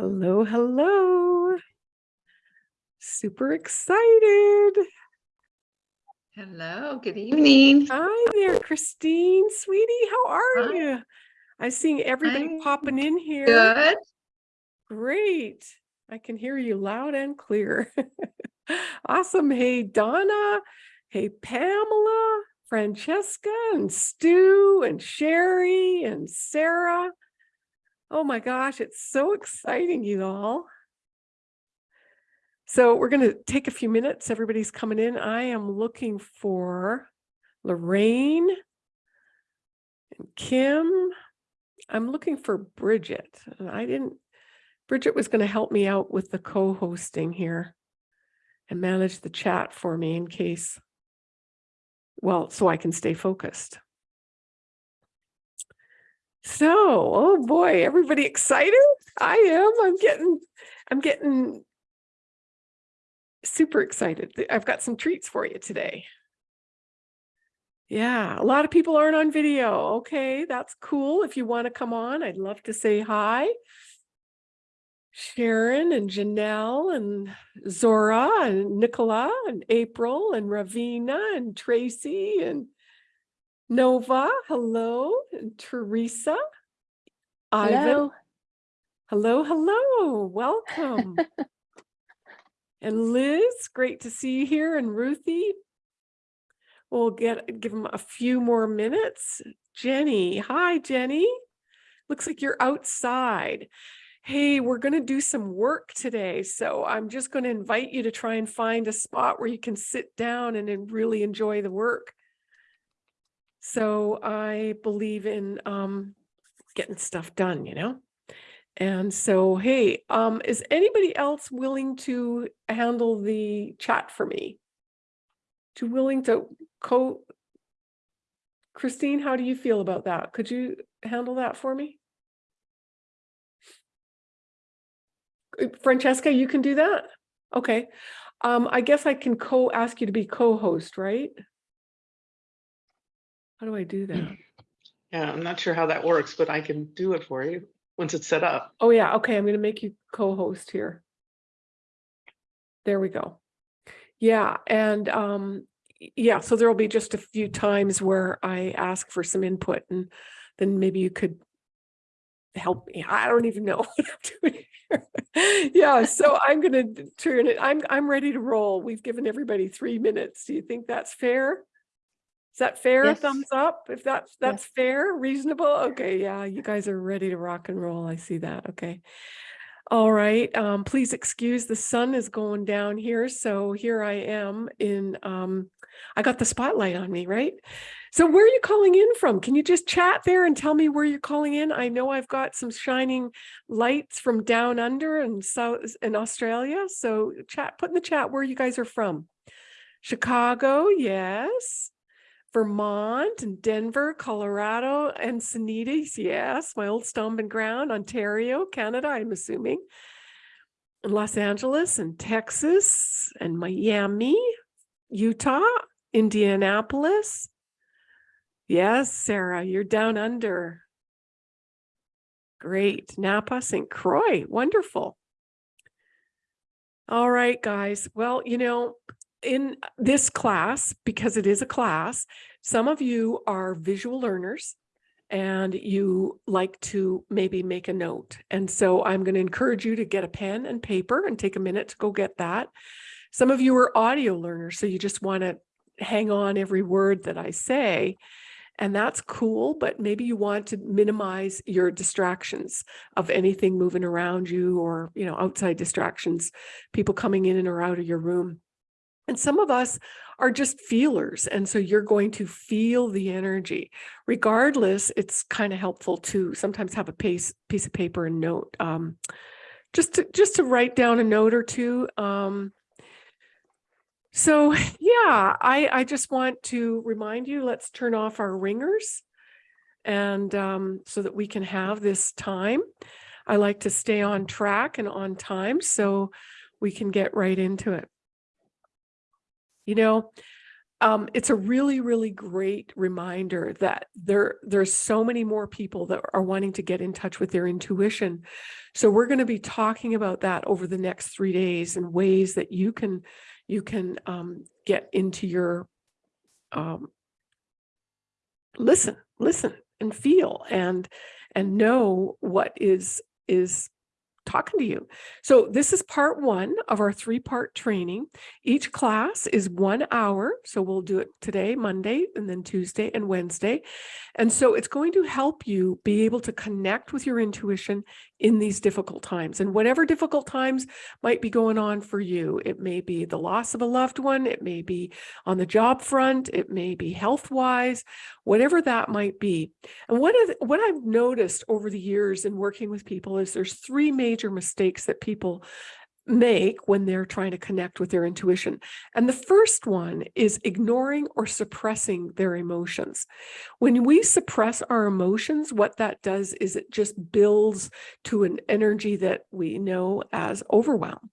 Hello, hello. Super excited. Hello, good evening. Hi there, Christine, sweetie. How are Hi. you? I'm seeing everybody I'm popping in here. Good. Great. I can hear you loud and clear. Awesome. Hey, Donna. Hey, Pamela, Francesca, and Stu, and Sherry, and Sarah. Oh my gosh, it's so exciting, you all. So we're going to take a few minutes. Everybody's coming in. I am looking for Lorraine and Kim. I'm looking for Bridget. and I didn't, Bridget was going to help me out with the co-hosting here and manage the chat for me in case, well, so I can stay focused. So, oh boy, everybody excited? I am. I'm getting, I'm getting super excited. I've got some treats for you today. Yeah, a lot of people aren't on video. Okay, that's cool. If you want to come on, I'd love to say hi. Sharon and Janelle and Zora and Nicola and April and Ravina and Tracy and Nova, hello, Teresa. Ivan, Hello. hello, hello, welcome. and Liz, great to see you here, and Ruthie. We'll get give them a few more minutes. Jenny, hi Jenny. Looks like you're outside. Hey, we're going to do some work today. So I'm just going to invite you to try and find a spot where you can sit down and really enjoy the work. So I believe in um, getting stuff done, you know? And so, hey, um, is anybody else willing to handle the chat for me? To willing to co Christine, how do you feel about that? Could you handle that for me? Uh, Francesca, you can do that? Okay. Um, I guess I can co ask you to be co-host, right? How do I do that? Yeah, I'm not sure how that works, but I can do it for you once it's set up. Oh yeah, okay, I'm gonna make you co-host here. There we go. Yeah, and um, yeah, so there'll be just a few times where I ask for some input and then maybe you could help me. I don't even know what I'm doing here. Yeah, so I'm gonna turn it, I'm, I'm ready to roll. We've given everybody three minutes. Do you think that's fair? Is that fair? Yes. Thumbs up? If that's, that's Yes. fair, reasonable? Okay, yeah, you guys are ready to rock and roll. I see that. Okay. All right, um, please excuse the sun is going down here. So here I am in, um, I got the spotlight on me, right? So where are you calling in from? Can you just chat there and tell me where you're calling in? I know I've got some shining lights from down under and south in Australia. So chat, put in the chat where you guys are from. Chicago, yes. Vermont and Denver, Colorado, and Encinitas, yes, my old stomping ground, Ontario, Canada, I'm assuming. And Los Angeles and Texas and Miami, Utah, Indianapolis. Yes, Sarah, you're down under. Great. Napa, St. Croix, wonderful. All right, guys. Well, you know, in uh, this class, because it is a class, some of you are visual learners and you like to maybe make a note. And so I'm going to encourage you to get a pen and paper and take a minute to go get that. Some of you are audio learners, so you just want to hang on every word that I say. And that's cool, but maybe you want to minimize your distractions of anything moving around you or, you know, outside distractions, people coming in and or out of your room. And some of us are just feelers. And so you're going to feel the energy. Regardless, it's kind of helpful to sometimes have a piece, piece of paper and note. Um, just to just to write down a note or two. Um, so yeah, I, I just want to remind you, let's turn off our ringers and um, so that we can have this time. I like to stay on track and on time so we can get right into it. You know, um, it's a really, really great reminder that there, there's so many more people that are wanting to get in touch with their intuition. So we're going to be talking about that over the next three days and ways that you can, you can um, get into your, um, listen, listen and feel and, and know what is, is talking to you. So this is part one of our three-part training. Each class is one hour. So we'll do it today, Monday, and then Tuesday and Wednesday. And so it's going to help you be able to connect with your intuition in these difficult times. And whatever difficult times might be going on for you, it may be the loss of a loved one, it may be on the job front, it may be health-wise, whatever that might be. And what, is, what I've noticed over the years in working with people is there's three major mistakes that people make when they're trying to connect with their intuition. And the first one is ignoring or suppressing their emotions. When we suppress our emotions, what that does is it just builds to an energy that we know as overwhelm.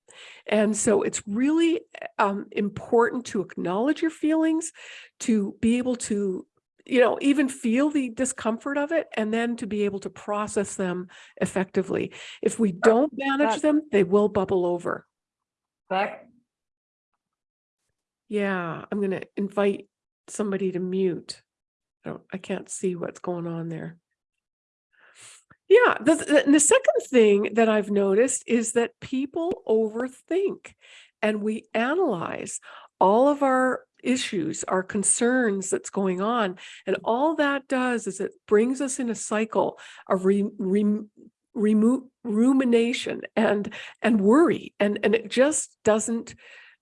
And so it's really um, important to acknowledge your feelings, to be able to you know, even feel the discomfort of it and then to be able to process them effectively. If we don't manage that- them, they will bubble over. Back, Yeah, I'm going to invite somebody to mute. I don't, I can't see what's going on there. Yeah, the, the, the second thing that I've noticed is that people overthink and we analyze all of our issues, our concerns that's going on. And all that does is it brings us in a cycle of re, re, remo- rumination and and worry. And, and it just doesn't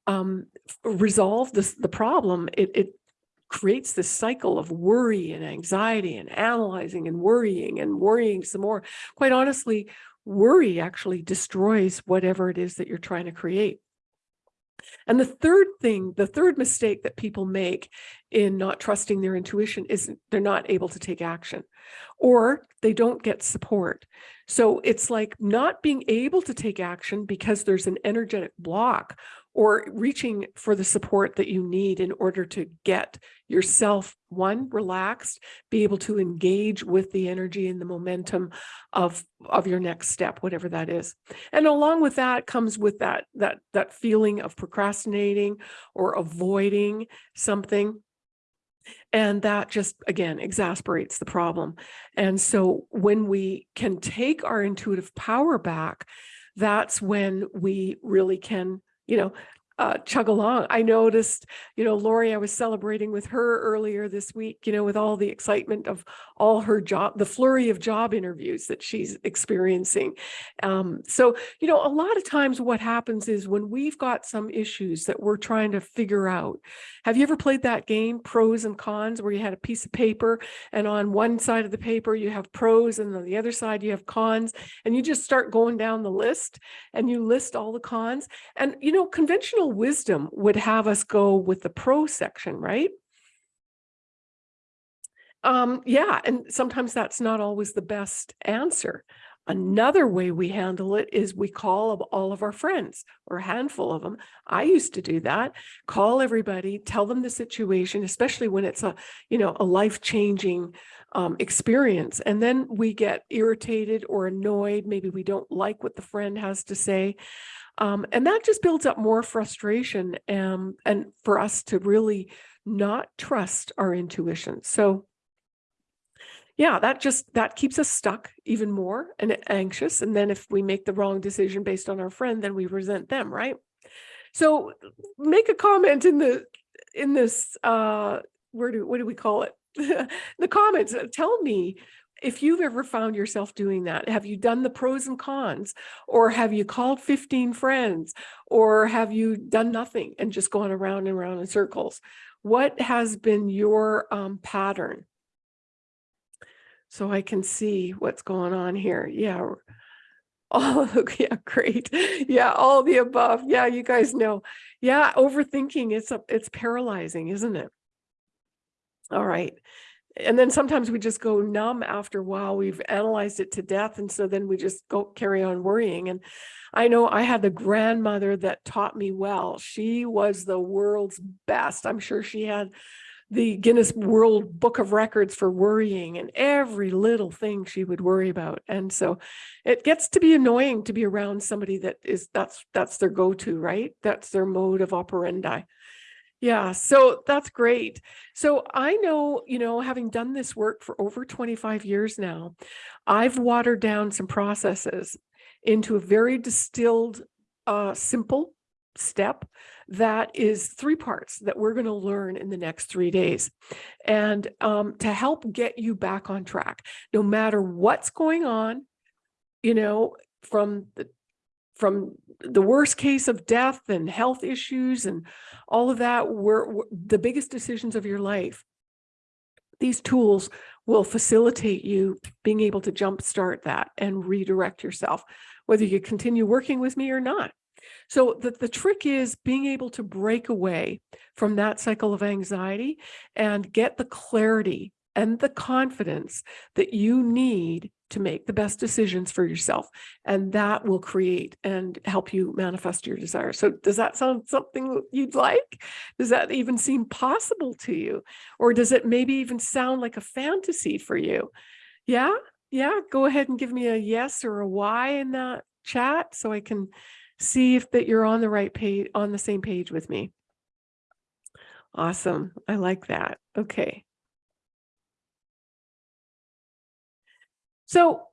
um, resolve this, the problem. It, it creates this cycle of worry and anxiety and analyzing and worrying and worrying some more. Quite honestly, worry actually destroys whatever it is that you're trying to create. And the third thing, the third mistake that people make in not trusting their intuition is they're not able to take action or they don't get support. So it's like not being able to take action because there's an energetic block or reaching for the support that you need in order to get yourself, one, relaxed, be able to engage with the energy and the momentum of, of your next step, whatever that is. And along with that comes with that, that, that feeling of procrastinating or avoiding something. And that just, again, exasperates the problem. And so when we can take our intuitive power back, that's when we really can, you know, uh, chug along. I noticed, you know, Lori, I was celebrating with her earlier this week, you know, with all the excitement of all her job, the flurry of job interviews that she's experiencing. Um, so, you know, a lot of times what happens is when we've got some issues that we're trying to figure out. Have you ever played that game, pros and cons, where you had a piece of paper and on one side of the paper you have pros and on the other side you have cons and you just start going down the list and you list all the cons. And, you know, conventional wisdom would have us go with the pro section, right? Um, yeah, and sometimes that's not always the best answer. Another way we handle it is we call all of our friends or a handful of them. I used to do that. Call everybody, tell them the situation, especially when it's a, you know, a life-changing um, experience. And then we get irritated or annoyed. Maybe we don't like what the friend has to say. Um, and that just builds up more frustration um, and for us to really not trust our intuition. So yeah, that just, that keeps us stuck even more and anxious. And then if we make the wrong decision based on our friend, then we resent them, right? So make a comment in the, in this, uh, where do, what do we call it? the comments, uh, tell me if you've ever found yourself doing that. Have you done the pros and cons? Or have you called 15 friends? Or have you done nothing and just gone around and around in circles? What has been your um, pattern? so I can see what's going on here. Yeah. Oh, yeah, great. Yeah, all the above. Yeah, you guys know. Yeah, overthinking, it's a, it's paralyzing, isn't it? All right. And then sometimes we just go numb after a while. We've analyzed it to death. And so then we just go carry on worrying. And I know I had the grandmother that taught me well. She was the world's best. I'm sure she had the Guinness World Book of Records for worrying and every little thing she would worry about. And so it gets to be annoying to be around somebody that is that's that's their go-to, right? That's their mode of operandi. Yeah, so that's great. So I know, you know, having done this work for over 25 years now, I've watered down some processes into a very distilled, uh, simple step that is three parts that we're going to learn in the next three days. And um, to help get you back on track, no matter what's going on, you know, from the from the worst case of death and health issues and all of that were, were the biggest decisions of your life. These tools will facilitate you being able to jumpstart that and redirect yourself, whether you continue working with me or not. So the, the trick is being able to break away from that cycle of anxiety and get the clarity and the confidence that you need to make the best decisions for yourself. And that will create and help you manifest your desire. So does that sound something you'd like? Does that even seem possible to you? Or does it maybe even sound like a fantasy for you? Yeah, yeah, go ahead and give me a yes or a why in that chat so I can see if that you're on the right page, on the same page with me. Awesome. I like that. Okay. So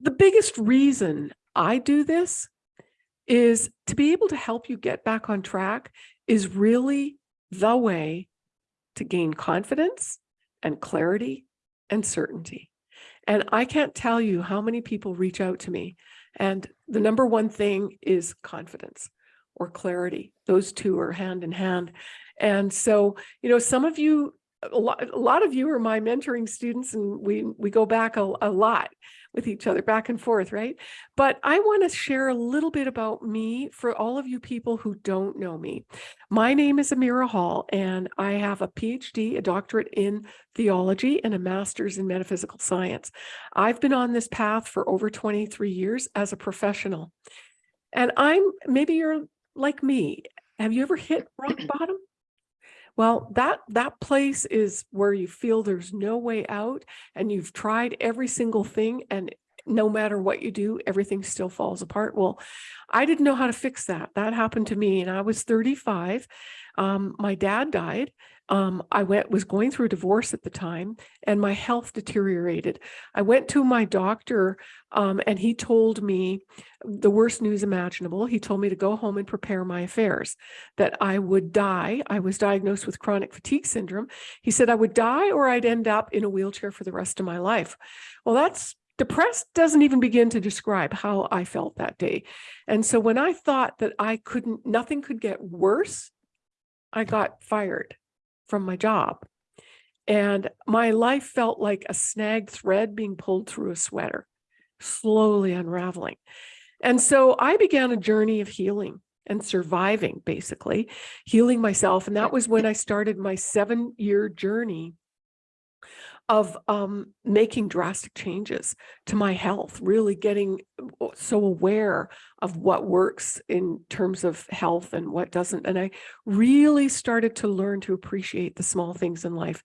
the biggest reason I do this is to be able to help you get back on track is really the way to gain confidence and clarity and certainty. And I can't tell you how many people reach out to me and the number one thing is confidence or clarity. Those two are hand in hand. And so, you know, some of you, a lot, a lot of you are my mentoring students and we, we go back a, a lot with each other back and forth, right? But I want to share a little bit about me for all of you people who don't know me. My name is Amira Hall, and I have a PhD, a doctorate in theology, and a master's in metaphysical science. I've been on this path for over 23 years as a professional. And I'm, maybe you're like me. Have you ever hit rock bottom? Well, that that place is where you feel there's no way out and you've tried every single thing and no matter what you do, everything still falls apart. Well, I didn't know how to fix that. That happened to me and I was 35. Um, my dad died um, I went was going through a divorce at the time and my health deteriorated. I went to my doctor um, and he told me the worst news imaginable. He told me to go home and prepare my affairs, that I would die. I was diagnosed with chronic fatigue syndrome. He said I would die or I'd end up in a wheelchair for the rest of my life. Well, that's depressed doesn't even begin to describe how I felt that day. And so when I thought that I couldn't, nothing could get worse, I got fired from my job. And my life felt like a snagged thread being pulled through a sweater, slowly unraveling. And so I began a journey of healing and surviving, basically, healing myself. And that was when I started my seven year journey of um, making drastic changes to my health, really getting uh, so aware of what works in terms of health and what doesn't. And I really started to learn to appreciate the small things in life.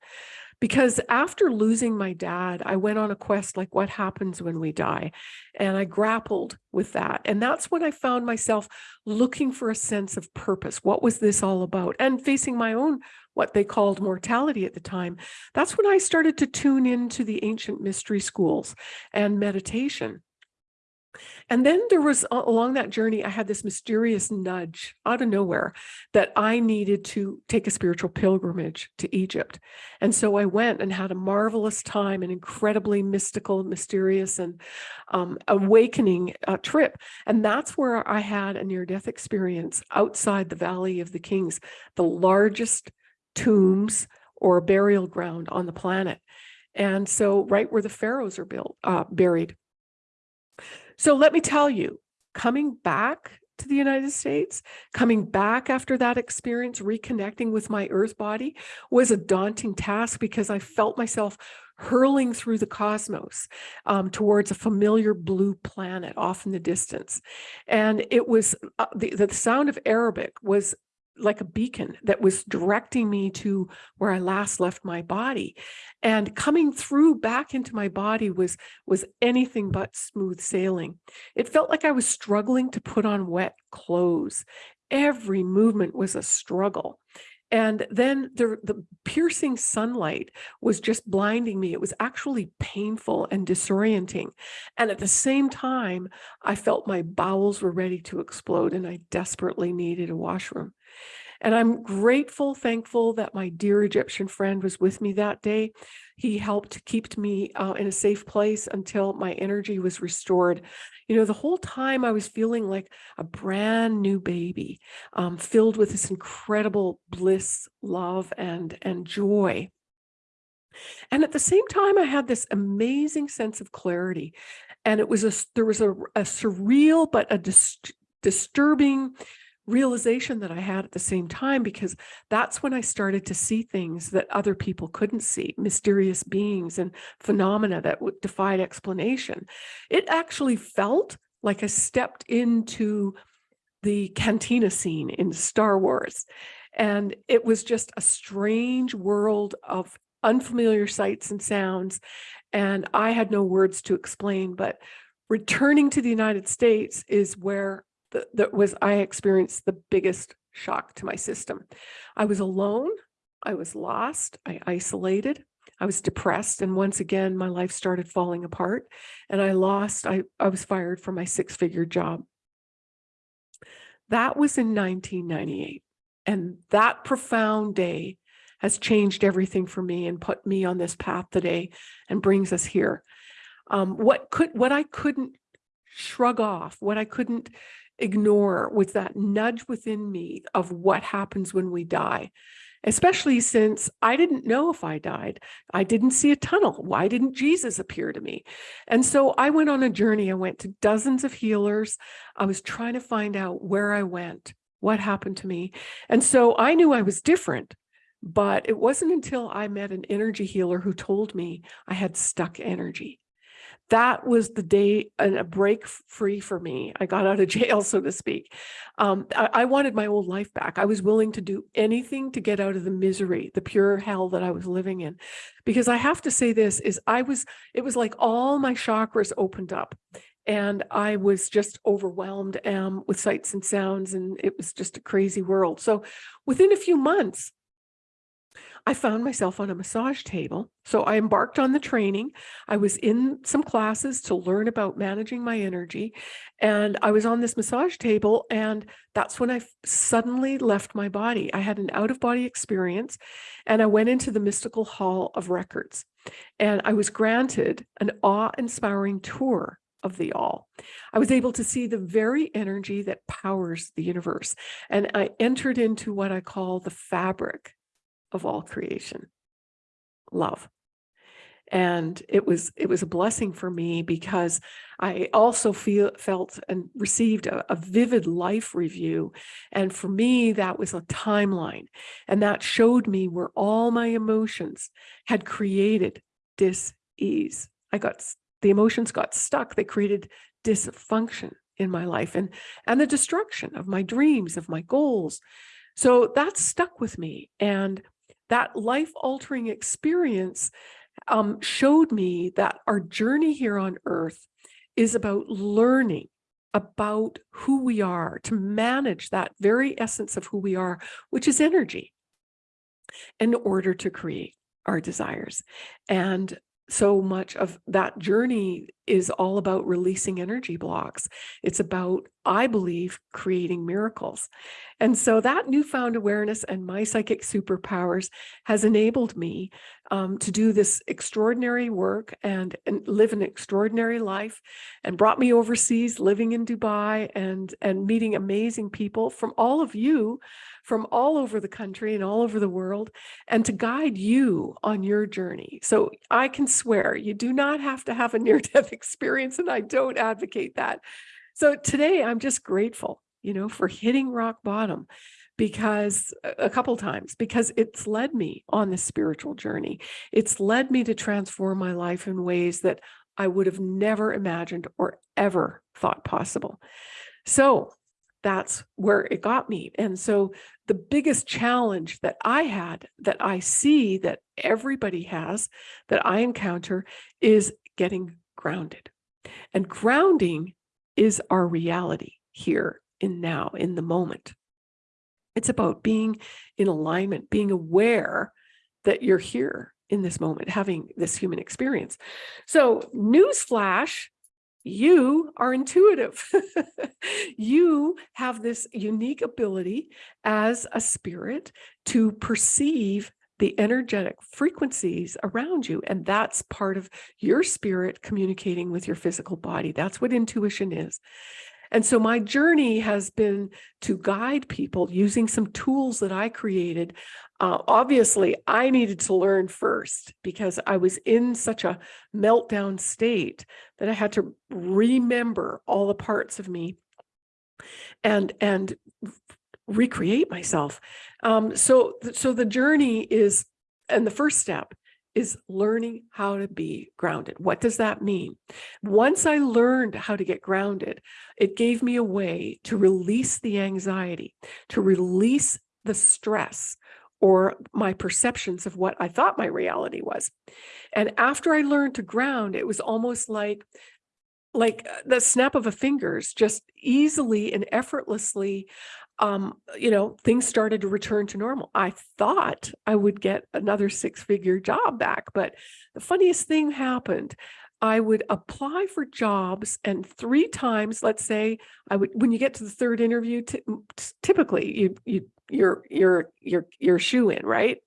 Because after losing my dad, I went on a quest like what happens when we die. And I grappled with that. And that's when I found myself looking for a sense of purpose. What was this all about? And facing my own what they called mortality at the time, that's when I started to tune into the ancient mystery schools and meditation. And then there was along that journey, I had this mysterious nudge out of nowhere that I needed to take a spiritual pilgrimage to Egypt. And so I went and had a marvelous time, an incredibly mystical, mysterious, and um, awakening uh, trip. And that's where I had a near death experience outside the Valley of the Kings, the largest tombs or burial ground on the planet. And so right where the pharaohs are built, uh, buried. So let me tell you, coming back to the United States, coming back after that experience, reconnecting with my earth body was a daunting task because I felt myself hurling through the cosmos um, towards a familiar blue planet off in the distance. And it was uh, the, the sound of Arabic was like a beacon that was directing me to where I last left my body. And coming through back into my body was, was anything but smooth sailing. It felt like I was struggling to put on wet clothes. Every movement was a struggle. And then the, the piercing sunlight was just blinding me. It was actually painful and disorienting. And at the same time, I felt my bowels were ready to explode and I desperately needed a washroom. And I'm grateful, thankful that my dear Egyptian friend was with me that day. He helped keep me uh, in a safe place until my energy was restored. You know, the whole time I was feeling like a brand new baby, um, filled with this incredible bliss, love, and, and joy. And at the same time, I had this amazing sense of clarity. And it was a, there was a, a surreal, but a dis disturbing realization that I had at the same time, because that's when I started to see things that other people couldn't see, mysterious beings and phenomena that would defied explanation. It actually felt like I stepped into the cantina scene in Star Wars. And it was just a strange world of unfamiliar sights and sounds. And I had no words to explain, but returning to the United States is where that was I experienced the biggest shock to my system. I was alone, I was lost, I isolated, I was depressed, and once again, my life started falling apart, and I lost, I, I was fired from my six-figure job. That was in 1998, and that profound day has changed everything for me and put me on this path today and brings us here. Um, what could what I couldn't shrug off, what I couldn't ignore with that nudge within me of what happens when we die, especially since I didn't know if I died. I didn't see a tunnel. Why didn't Jesus appear to me? And so I went on a journey. I went to dozens of healers. I was trying to find out where I went, what happened to me. And so I knew I was different. But it wasn't until I met an energy healer who told me I had stuck energy that was the day and a break free for me. I got out of jail, so to speak. Um, I, I, wanted my old life back. I was willing to do anything to get out of the misery, the pure hell that I was living in. Because I have to say this is I was, it was like all my chakras opened up and I was just overwhelmed um, with sights and sounds and it was just a crazy world. So within a few months, I found myself on a massage table. So I embarked on the training. I was in some classes to learn about managing my energy. And I was on this massage table. And that's when I suddenly left my body. I had an out of body experience and I went into the mystical hall of records. And I was granted an awe inspiring tour of the all. I was able to see the very energy that powers the universe. And I entered into what I call the fabric of all creation, love. And it was it was a blessing for me because I also feel felt and received a, a vivid life review. And for me, that was a timeline. And that showed me where all my emotions had created dis-ease. I got the emotions got stuck. They created dysfunction in my life and and the destruction of my dreams, of my goals. So that stuck with me. And that life-altering experience um, showed me that our journey here on earth is about learning about who we are, to manage that very essence of who we are, which is energy, in order to create our desires. And so much of that journey is all about releasing energy blocks. It's about, I believe, creating miracles. And so that newfound awareness and my psychic superpowers has enabled me um, to do this extraordinary work and, and live an extraordinary life and brought me overseas living in Dubai and, and meeting amazing people from all of you from all over the country and all over the world and to guide you on your journey. So I can swear you do not have to have a near-death experience and I don't advocate that. So today I'm just grateful you know, for hitting rock bottom because a couple times because it's led me on this spiritual journey. It's led me to transform my life in ways that I would have never imagined or ever thought possible. So that's where it got me. And so the biggest challenge that I had that I see that everybody has that I encounter is getting grounded. And grounding is our reality here in now, in the moment. It's about being in alignment, being aware that you're here in this moment, having this human experience. So, newsflash, you are intuitive. you have this unique ability as a spirit to perceive the energetic frequencies around you. And that's part of your spirit communicating with your physical body. That's what intuition is. And so my journey has been to guide people using some tools that I created. Uh, obviously, I needed to learn first because I was in such a meltdown state that I had to remember all the parts of me and and recreate myself. Um, so so the journey is, and the first step is learning how to be grounded. What does that mean? Once I learned how to get grounded, it gave me a way to release the anxiety, to release the stress or my perceptions of what I thought my reality was. And after I learned to ground, it was almost like like uh, the snap of a fingers, just easily and effortlessly um, you know, things started to return to normal. I thought I would get another six figure job back, but the funniest thing happened. I would apply for jobs and three times, let's say I would, when you get to the third interview, typically you, you, you're, you're, you're, you're shoe in, right?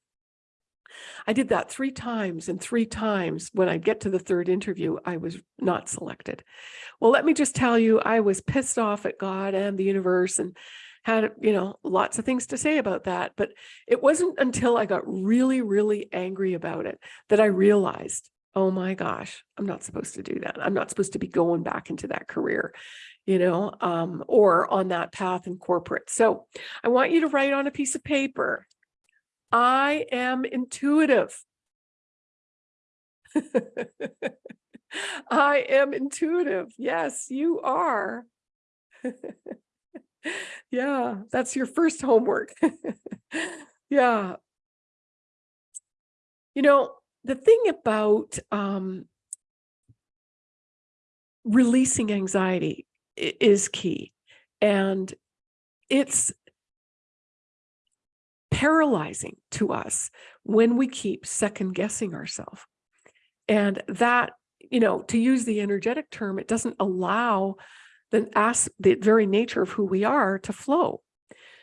I did that three times and three times when I get to the third interview, I was not selected. Well, let me just tell you, I was pissed off at God and the universe and had, you know, lots of things to say about that. But it wasn't until I got really, really angry about it that I realized, oh my gosh, I'm not supposed to do that. I'm not supposed to be going back into that career, you know, um, or on that path in corporate. So I want you to write on a piece of paper, I am intuitive. I am intuitive. Yes, you are. yeah, that's your first homework. yeah. You know, the thing about um, releasing anxiety is key. And it's paralyzing to us when we keep second guessing ourselves. And that, you know, to use the energetic term, it doesn't allow the, ask, the very nature of who we are to flow.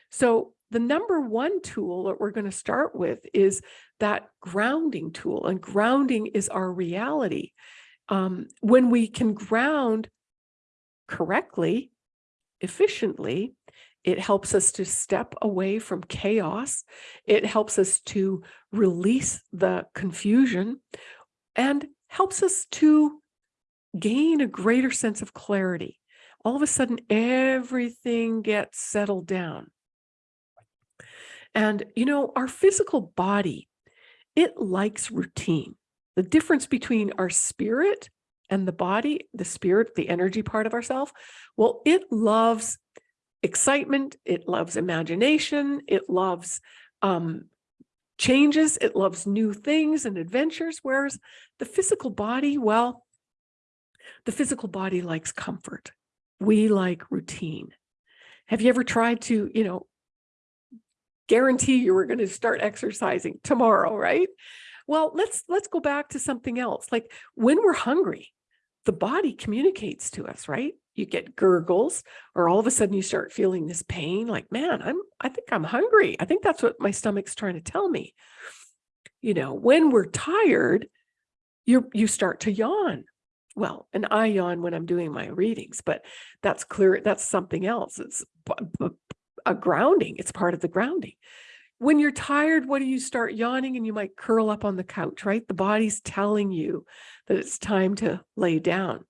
So the number one tool that we're going to start with is that grounding tool. And grounding is our reality. Um, when we can ground correctly, efficiently, it helps us to step away from chaos. It helps us to release the confusion and helps us to gain a greater sense of clarity all of a sudden everything gets settled down. And, you know, our physical body, it likes routine. The difference between our spirit and the body, the spirit, the energy part of ourself, well, it loves excitement, it loves imagination, it loves um, changes, it loves new things and adventures, whereas the physical body, well, the physical body likes comfort we like routine. Have you ever tried to, you know, guarantee you were going to start exercising tomorrow, right? Well, let's let's go back to something else. Like when we're hungry, the body communicates to us, right? You get gurgles or all of a sudden you start feeling this pain like, man, I'm I think I'm hungry. I think that's what my stomach's trying to tell me. You know, when we're tired, you you start to yawn well, and I yawn when I'm doing my readings, but that's clear. That's something else. It's a grounding. It's part of the grounding. When you're tired, what do you start yawning and you might curl up on the couch, right? The body's telling you that it's time to lay down.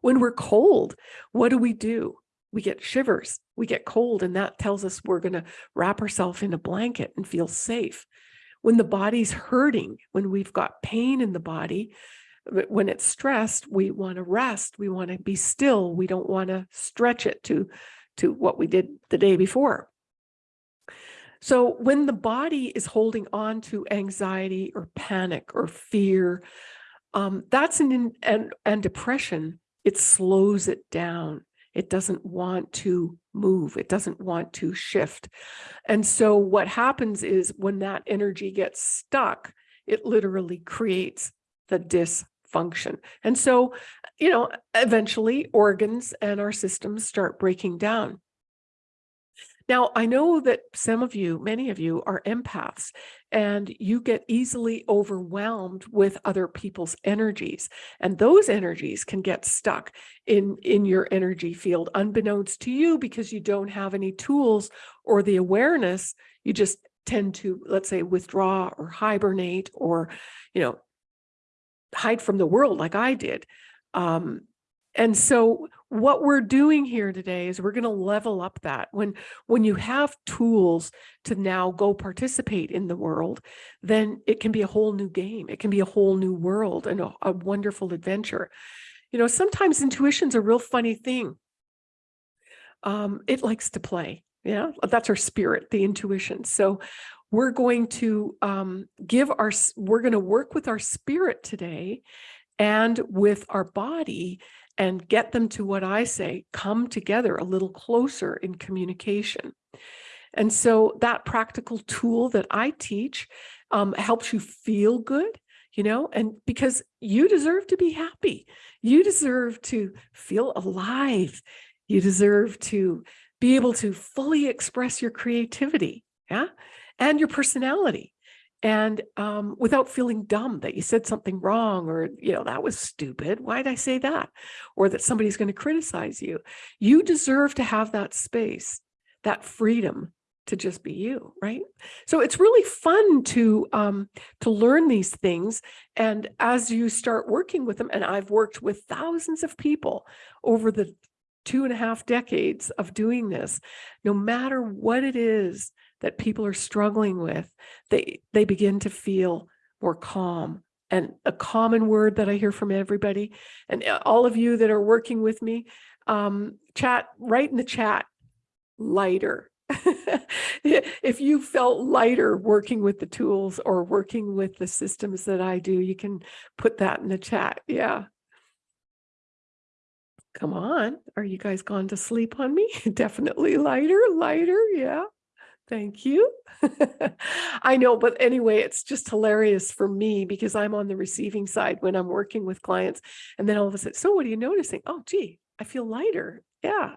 When we're cold, what do we do? we get shivers, we get cold, and that tells us we're going to wrap ourselves in a blanket and feel safe. When the body's hurting, when we've got pain in the body, when it's stressed, we want to rest, we want to be still, we don't want to stretch it to, to what we did the day before. So when the body is holding on to anxiety or panic or fear, um, that's an and and depression. It slows it down. It doesn't want to move. It doesn't want to shift. And so what happens is when that energy gets stuck, it literally creates the dysfunction. And so, you know, eventually organs and our systems start breaking down. Now, I know that some of you, many of you are empaths and you get easily overwhelmed with other people's energies. And those energies can get stuck in, in your energy field, unbeknownst to you, because you don't have any tools or the awareness. You just tend to, let's say, withdraw or hibernate or, you know, hide from the world like I did. Um, and so what we're doing here today is we're going to level up that when when you have tools to now go participate in the world, then it can be a whole new game. It can be a whole new world and a, a wonderful adventure. You know, sometimes intuition's a real funny thing. Um, it likes to play. Yeah, that's our spirit, the intuition. So we're going to um, give our, we're going to work with our spirit today and with our body and get them to what I say, come together a little closer in communication. And so that practical tool that I teach um, helps you feel good, you know, and because you deserve to be happy, you deserve to feel alive, you deserve to be able to fully express your creativity, yeah, and your personality and um, without feeling dumb that you said something wrong or you know that was stupid. Why did i say that? or that somebody's going to criticize you. You deserve to have that space that freedom to just be you right? So it's really fun to um to learn these things and as you start working with them and i've worked with thousands of people over the two and a half decades of doing this no matter what it is that people are struggling with, they they begin to feel more calm. And a common word that I hear from everybody, and uh, all of you that are working with me, um, chat, write in the chat, lighter. if you felt lighter working with the tools or working with the systems that I do, you can put that in the chat. Yeah. Come on. Are you guys gone to sleep on me? Definitely lighter, lighter. Yeah. Thank you. I know, but anyway, it's just hilarious for me because I'm on the receiving side when I'm working with clients. And then all of a sudden, so what are you noticing? Oh, gee, I feel lighter. Yeah.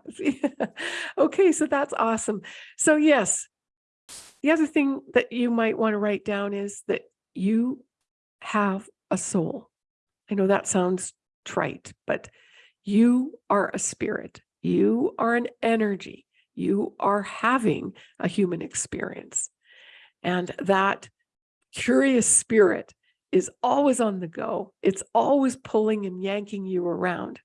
okay, so that's awesome. So, yes, the other thing that you might want to write down is that you have a soul. I know that sounds trite, but you are a spirit, you are an energy you are having a human experience. And that curious spirit is always on the go. It's always pulling and yanking you around.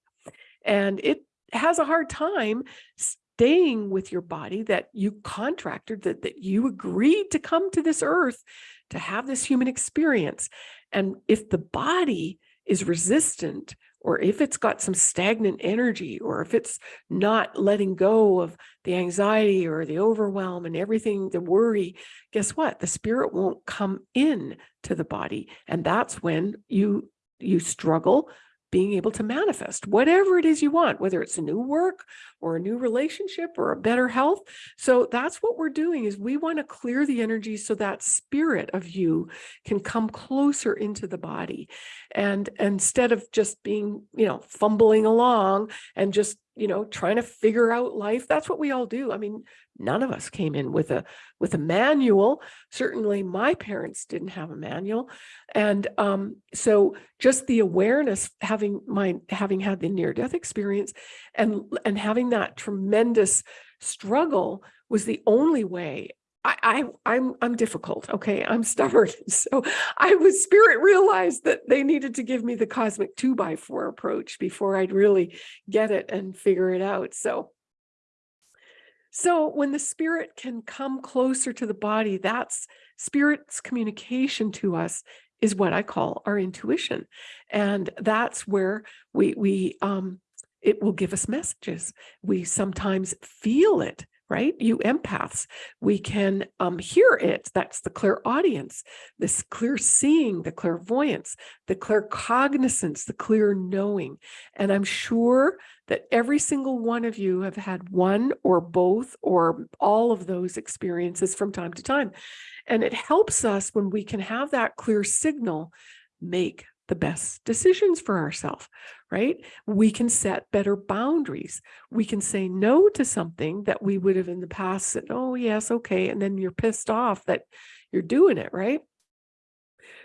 And it has a hard time staying with your body that you contracted, that, that you agreed to come to this earth to have this human experience. And if the body is resistant or if it's got some stagnant energy, or if it's not letting go of the anxiety or the overwhelm and everything, the worry, guess what? The spirit won't come in to the body. And that's when you you struggle being able to manifest whatever it is you want, whether it's a new work or a new relationship or a better health. So that's what we're doing is we want to clear the energy so that spirit of you can come closer into the body. And instead of just being, you know, fumbling along and just you know trying to figure out life that's what we all do i mean none of us came in with a with a manual certainly my parents didn't have a manual and um so just the awareness having my having had the near death experience and and having that tremendous struggle was the only way I, I I'm I'm difficult. Okay, I'm stubborn. So I was spirit realized that they needed to give me the cosmic two by four approach before I'd really get it and figure it out. So So when the spirit can come closer to the body, that's spirit's communication to us is what I call our intuition. And that's where we, we, um, it will give us messages. We sometimes feel it, right? You empaths, we can um, hear it. That's the clairaudience, this clear seeing, the clairvoyance, the claircognizance, the clear knowing. And I'm sure that every single one of you have had one or both or all of those experiences from time to time. And it helps us when we can have that clear signal, make the best decisions for ourselves, right? We can set better boundaries. We can say no to something that we would have in the past said, oh, yes, okay. And then you're pissed off that you're doing it, right?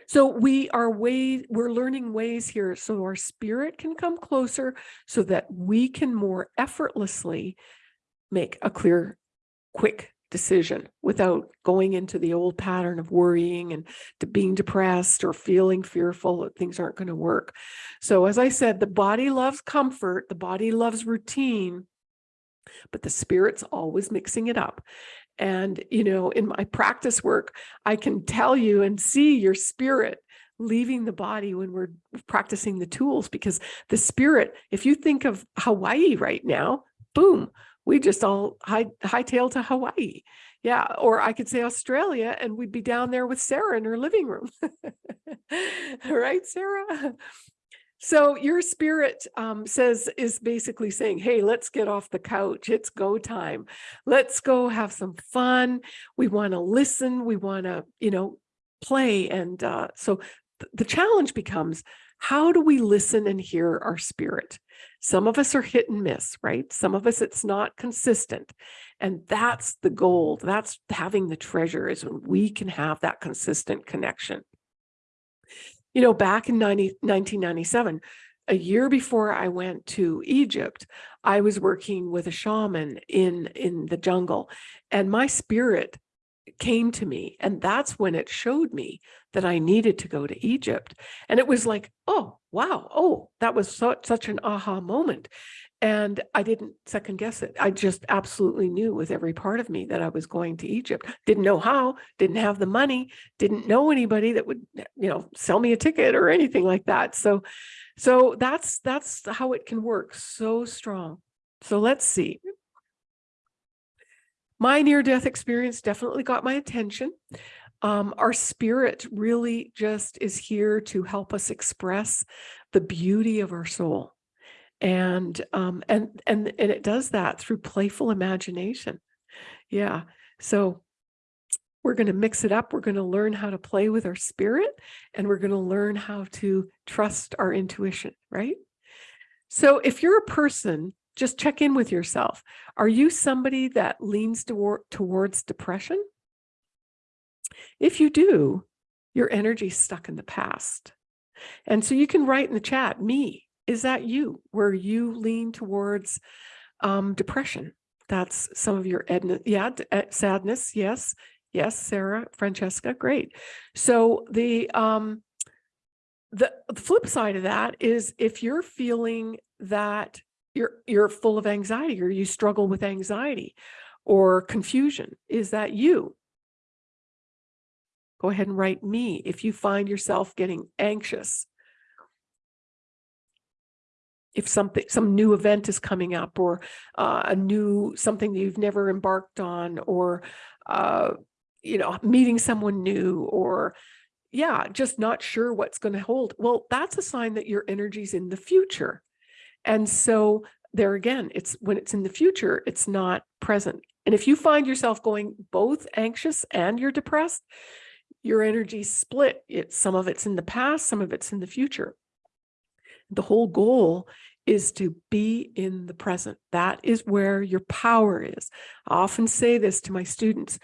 So we are way, we're learning ways here so our spirit can come closer so that we can more effortlessly make a clear, quick decision without going into the old pattern of worrying and being depressed or feeling fearful that things aren't going to work. So as I said, the body loves comfort, the body loves routine, but the spirit's always mixing it up. And, you know, in my practice work, I can tell you and see your spirit leaving the body when we're practicing the tools because the spirit, if you think of Hawaii right now, boom, we just all high hightail to Hawaii. Yeah, or I could say Australia and we'd be down there with Sarah in her living room. right, Sarah? So your spirit um, says is basically saying, hey, let's get off the couch. It's go time. Let's go have some fun. We want to listen. We want to, you know, play. And uh, so th the challenge becomes, how do we listen and hear our spirit? Some of us are hit and miss, right? Some of us, it's not consistent. And that's the gold. That's having the treasure is when we can have that consistent connection. You know, back in 90, 1997, a year before I went to Egypt, I was working with a shaman in, in the jungle and my spirit came to me. And that's when it showed me that I needed to go to Egypt. And it was like, oh, wow. Oh, that was so, such an aha moment. And I didn't second guess it. I just absolutely knew with every part of me that I was going to Egypt. Didn't know how, didn't have the money, didn't know anybody that would, eh, you know, sell me a ticket or anything like that. So, so that's, that's how it can work so strong. So let's see. My near-death experience definitely got my attention. Um, our spirit really just is here to help us express the beauty of our soul. And um and and and it does that through playful imagination. Yeah. So we're going to mix it up. We're going to learn how to play with our spirit and we're going to learn how to trust our intuition right? So if you're a person just check in with yourself are you somebody that leans toward, towards depression if you do your energy's stuck in the past and so you can write in the chat me is that you, where you lean towards um, depression? That's some of your yeah, eh, sadness. Yes, yes, Sarah, Francesca, great. So the um, the, the flip side of that is if you're feeling that you're you're full of anxiety or you struggle with anxiety or confusion, is that you? Go ahead and write me if you find yourself getting anxious. If something some new event is coming up or uh, a new something that you've never embarked on or uh, you know meeting someone new or yeah just not sure what's going to hold. Well that's a sign that your energy's in the future and so there again it's when it's in the future it's not present and if you find yourself going both anxious and you're depressed your energy split it's some of it's in the past some of it's in the future the whole goal is to be in the present. That is where your power is. I often say this to my students.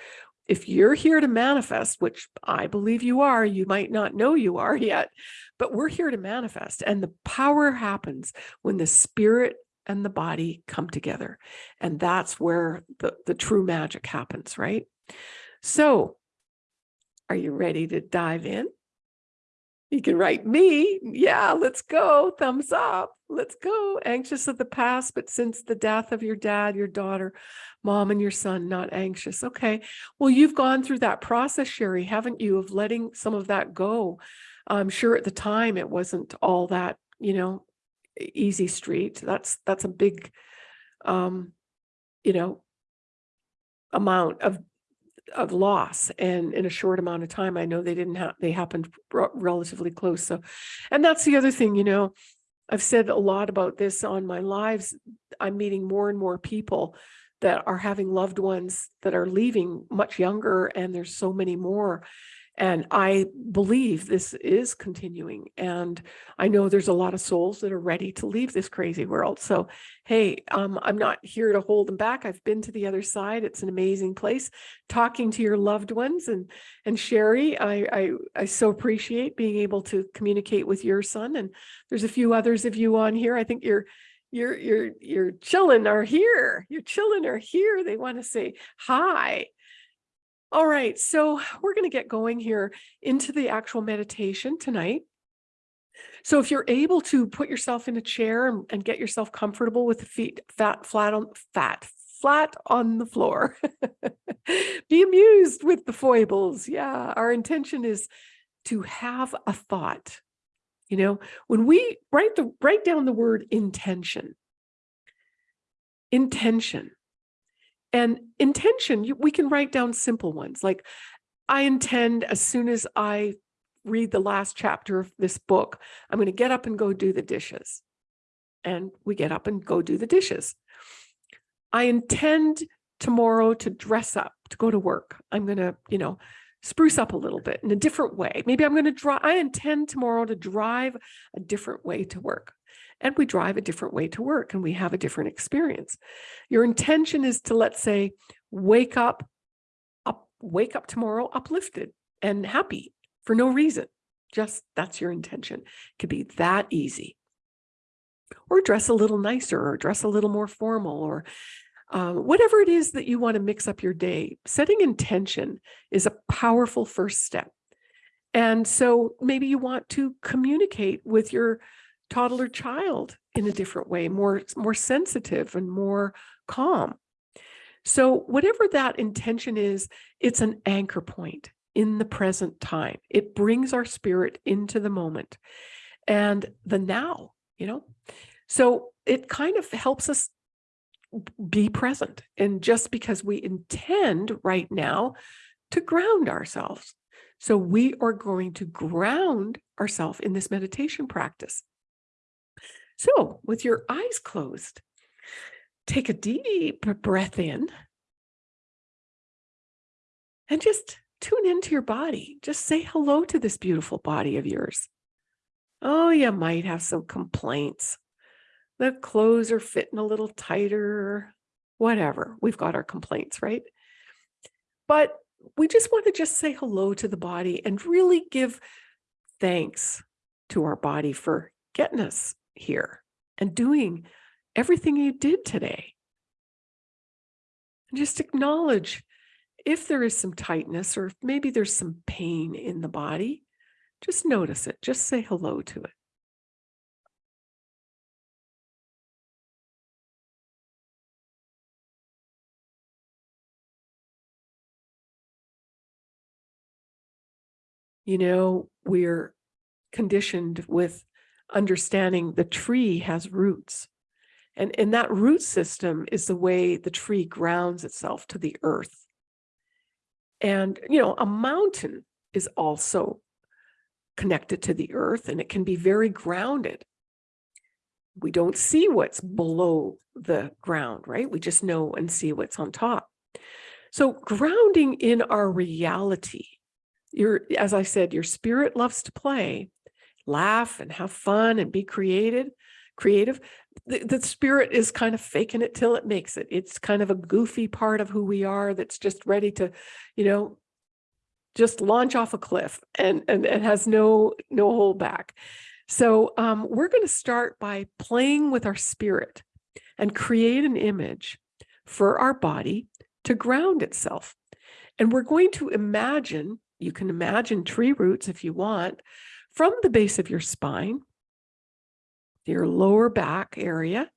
If you're here to manifest, which I believe you are, you might not know you are yet, but we're here to manifest. And the power happens when the spirit and the body come together. And that's where the, the true magic happens, right? So are you ready to dive in? You can write me. Yeah, let's go. Thumbs up. Let's go. Anxious of the past, but since the death of your dad, your daughter, mom, and your son, not anxious. Okay. Well, you've gone through that process, Sherry, haven't you, of letting some of that go? I'm sure at the time it wasn't all that, you know, easy street. That's that's a big um, you know, amount of of loss and in a short amount of time i know they didn't have they happened relatively close so and that's the other thing you know i've said a lot about this on my lives. I'm meeting more and more people that are having loved ones that are leaving much younger and there's so many more and i believe this is continuing and i know there's a lot of souls that are ready to leave this crazy world. So hey um, i'm not here to hold them back. I've been to the other side. It's an amazing place. Talking to your loved ones and and sherry i i, I so appreciate being able to communicate with your son and there's a few others of you on here. I think you're your your your children are here. Your children are here. They want to say hi all right, so we're going to get going here into the actual meditation tonight. So if you're able to put yourself in a chair and, and get yourself comfortable with the feet fat flat on fat flat on the floor. Be amused with the foibles. Yeah, our intention is to have a thought. You know, when we write the write down the word intention. Intention and intention, you- we can write down simple ones like, I intend as soon as I read the last chapter of this book, I'm going to get up and go do the dishes. And we get up and go do the dishes. I intend tomorrow to dress up, to go to work. I'm going to, you know, spruce up a little bit in a different way. Maybe I'm going to drive, I intend tomorrow to drive a different way to work and we drive a different way to work and we have a different experience. Your intention is to, let's say, wake up, up, wake up tomorrow uplifted and happy for no reason. Just that's your intention. It could be that easy. Or dress a little nicer or dress a little more formal or uh, whatever it is that you want to mix up your day. Setting intention is a powerful first step. And so maybe you want to communicate with your toddler child in a different way, more, more sensitive and more calm. So whatever that intention is, it's an anchor point in the present time. It brings our spirit into the moment and the now, you know? So it kind of helps us be present. And just because we intend right now to ground ourselves. So we are going to ground ourselves in this meditation practice. So with your eyes closed, take a deep breath in and just tune into your body. Just say hello to this beautiful body of yours. Oh, you might have some complaints. The clothes are fitting a little tighter, whatever. We've got our complaints, right? But we just want to just say hello to the body and really give thanks to our body for getting us here and doing everything you did today. And just acknowledge if there is some tightness or if maybe there's some pain in the body, just notice it. Just say hello to it. You know, we're conditioned with understanding the tree has roots. And, and that root system is the way the tree grounds itself to the earth. And, you know, a mountain is also connected to the earth and it can be very grounded. We don't see what's below the ground, right? We just know and see what's on top. So grounding in our reality, your, as I said, your spirit loves to play, laugh and have fun and be created, creative. The, the spirit is kind of faking it till it makes it. It's kind of a goofy part of who we are that's just ready to, you know, just launch off a cliff and and it has no no hold back. So um, we're going to start by playing with our spirit and create an image for our body to ground itself. And we're going to imagine, you can imagine tree roots if you want, from the base of your spine your lower back area.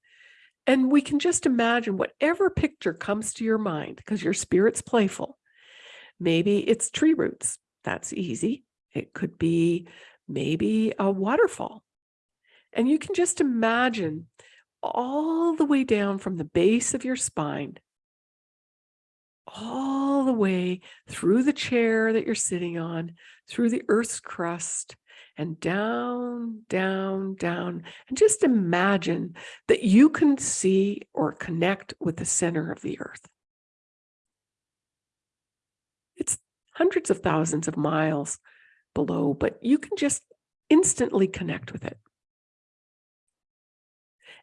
And we can just imagine whatever picture comes to your mind because your spirit's playful. Maybe it's tree roots. That's easy. It could be maybe a waterfall. And you can just imagine all the way down from the base of your spine, all the way through the chair that you're sitting on, through the earth's crust, and down, down, down. And just imagine that you can see or connect with the center of the earth. It's hundreds of thousands of miles below, but you can just instantly connect with it.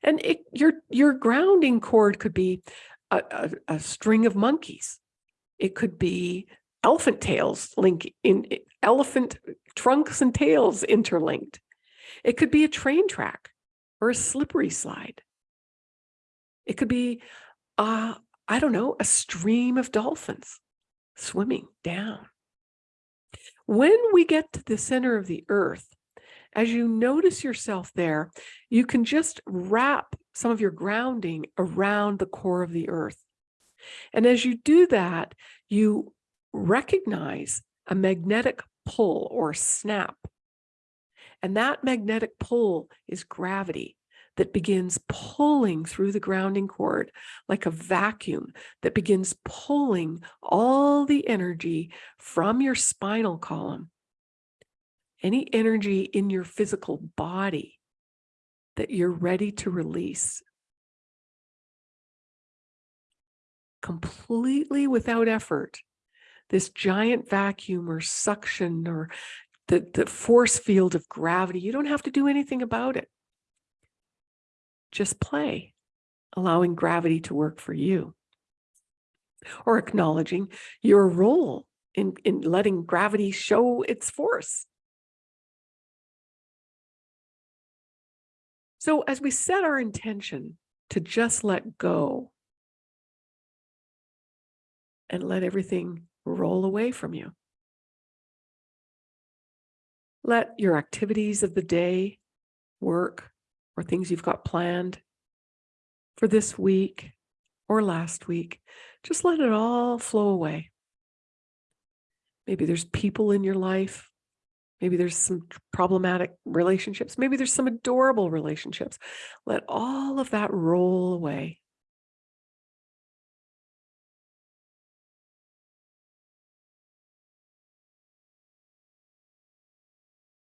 And it, your, your grounding cord could be a, a, a string of monkeys. It could be elephant tails link in elephant trunks and tails interlinked. It could be a train track or a slippery slide. It could be, uh, I don't know, a stream of dolphins swimming down. When we get to the center of the earth, as you notice yourself there, you can just wrap some of your grounding around the core of the earth. And as you do that, you recognize a magnetic pull or snap. And that magnetic pull is gravity that begins pulling through the grounding cord like a vacuum that begins pulling all the energy from your spinal column, any energy in your physical body that you're ready to release. Completely without effort, this giant vacuum or suction or the, the force field of gravity, you don't have to do anything about it just play, allowing gravity to work for you. Or acknowledging your role in, in letting gravity show its force. So as we set our intention to just let go and let everything roll away from you. Let your activities of the day, work, or things you've got planned for this week or last week, just let it all flow away. Maybe there's people in your life. Maybe there's some problematic relationships. Maybe there's some adorable relationships. Let all of that roll away.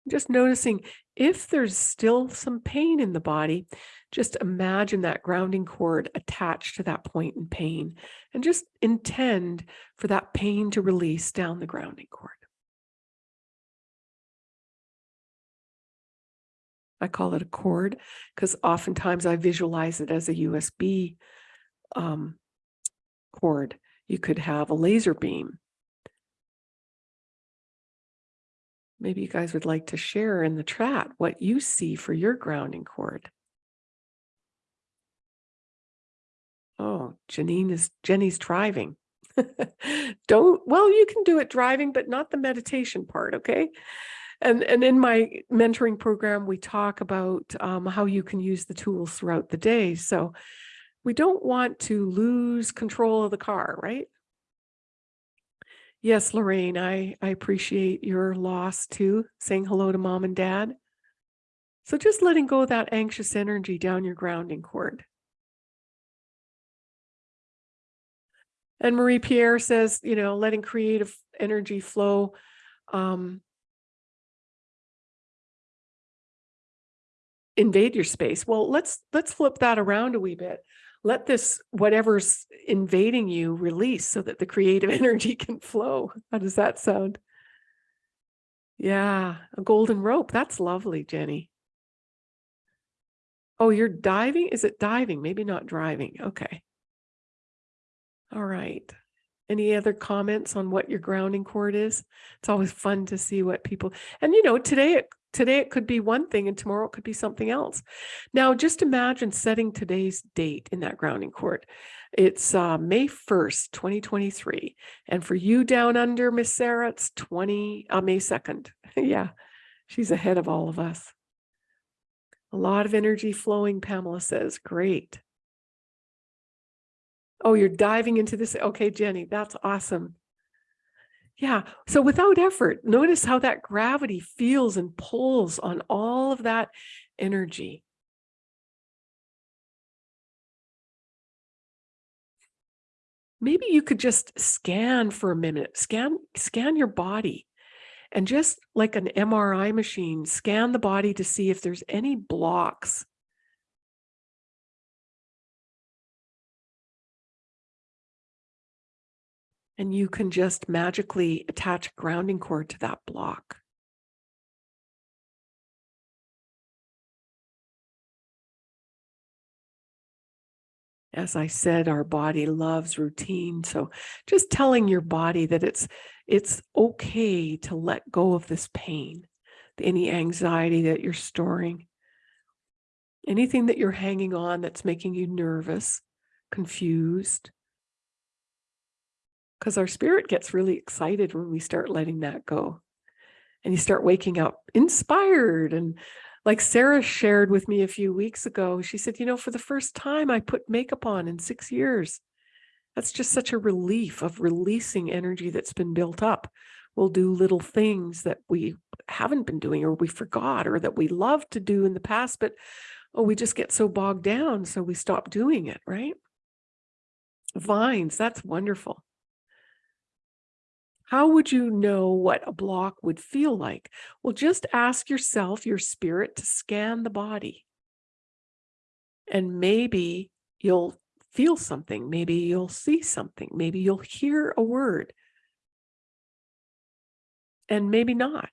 Just noticing if there's still some pain in the body, just imagine that grounding cord attached to that point in pain and just intend for that pain to release down the grounding cord. I call it a cord because oftentimes I visualize it as a USB um, cord. You could have a laser beam Maybe you guys would like to share in the chat what you see for your grounding cord. Oh, Janine is Jenny's driving. Don't, well, you can do it driving, but not the meditation part, okay? And, and in my mentoring program, we talk about um, how you can use the tools throughout the day. So we don't want to lose control of the car, right? Yes, Lorraine, I, I appreciate your loss too, saying hello to mom and dad. So just letting go of that anxious energy down your grounding cord. And Marie Pierre says, you know, letting creative energy flow. Um, invade your space. Well, let's let's flip that around a wee bit let this whatever's invading you release so that the creative energy can flow. How does that sound? Yeah, a golden rope. That's lovely, Jenny. Oh, you're diving? Is it diving? Maybe not driving. Okay. All right. Any other comments on what your grounding cord is? It's always fun to see what people, and you know, today it Today it could be one thing and tomorrow it could be something else. Now just imagine setting today's date in that grounding cord. It's uh, May 1st, 2023. And for you down under, Miss Sarah, it's 20, uh, May 2nd. yeah, she's ahead of all of us. A lot of energy flowing, Pamela says. Great. Oh, you're diving into this. Okay, Jenny, that's awesome. Yeah. So without effort, notice how that gravity feels and pulls on all of that energy. Maybe you could just scan for a minute, scan, scan your body and just like an MRI machine, scan the body to see if there's any blocks. And you can just magically attach a grounding cord to that block. As I said, our body loves routine. So just telling your body that it's it's okay to let go of this pain, any anxiety that you're storing, anything that you're hanging on that's making you nervous, confused. Because our spirit gets really excited when we start letting that go. And you start waking up inspired and like Sarah shared with me a few weeks ago, she said, you know, for the first time I put makeup on in six years. That's just such a relief of releasing energy that's been built up. We'll do little things that we haven't been doing or we forgot or that we loved to do in the past, but oh, we just get so bogged down. So we stop doing it, right? Vines, that's wonderful. How would you know what a block would feel like? Well, just ask yourself, your spirit, to scan the body. And maybe you'll feel something. Maybe you'll see something. Maybe you'll hear a word. And maybe not.